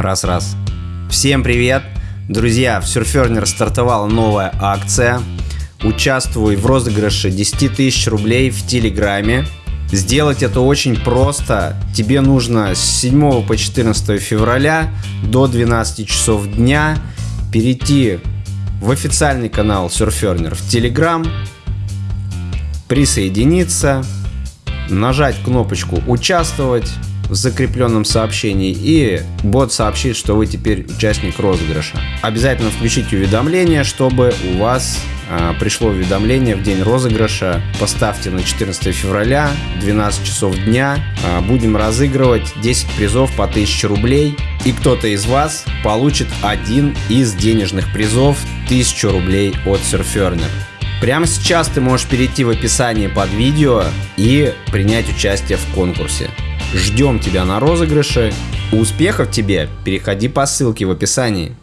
Раз-раз. Всем привет! Друзья, в Surferner стартовала новая акция. Участвуй в розыгрыше 10 тысяч рублей в Телеграме. Сделать это очень просто. Тебе нужно с 7 по 14 февраля до 12 часов дня перейти в официальный канал Surferner в Telegram, присоединиться, нажать кнопочку «Участвовать», в закрепленном сообщении, и бот сообщит, что вы теперь участник розыгрыша. Обязательно включите уведомление, чтобы у вас а, пришло уведомление в день розыгрыша. Поставьте на 14 февраля, 12 часов дня. А, будем разыгрывать 10 призов по 1000 рублей. И кто-то из вас получит один из денежных призов 1000 рублей от Surferner. Прямо сейчас ты можешь перейти в описание под видео и принять участие в конкурсе. Ждем тебя на розыгрыше. Успехов тебе! Переходи по ссылке в описании.